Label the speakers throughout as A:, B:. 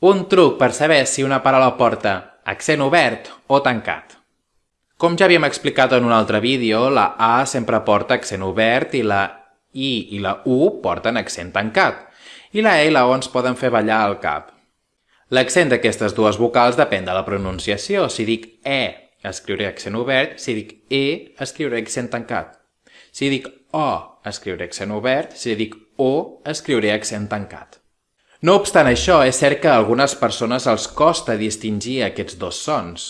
A: Un truc per saber si una paraula porta accent obert o tancat. Com ja havíem explicat en un altre vídeo, la A sempre porta accent obert i la I i la U porten accent tancat. I la E i la O ens poden fer ballar el cap. L'accent d'aquestes dues vocals depèn de la pronunciació. Si dic E, escriuré accent obert. Si dic E, escriuré accent tancat. Si dic O, escriuré accent obert. Si dic O, escriuré accent tancat. No obstant això, és cert que a algunes persones els costa distingir aquests dos sons.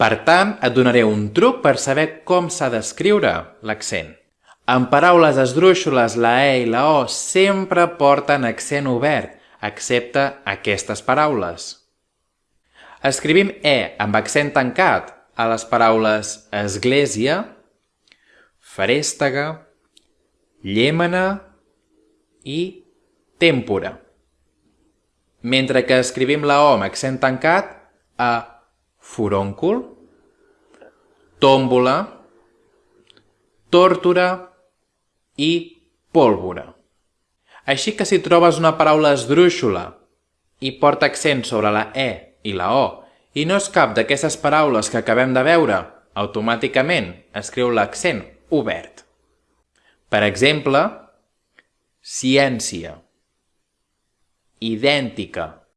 A: Per tant, et donaré un truc per saber com s'ha d'escriure l'accent. En paraules esdrúixoles, la E i la O sempre porten accent obert, excepte aquestes paraules. Escrivim E amb accent tancat a les paraules església, ferèstega, llémena i tèmpora mentre que escrivim la O amb accent tancat a foròncul, tòmbola, tòrtora i pólvora. Així que si trobes una paraula esdrúixola i porta accent sobre la E i la O i no és cap d'aquestes paraules que acabem de veure, automàticament escriu l'accent obert. Per exemple, ciència idéntica.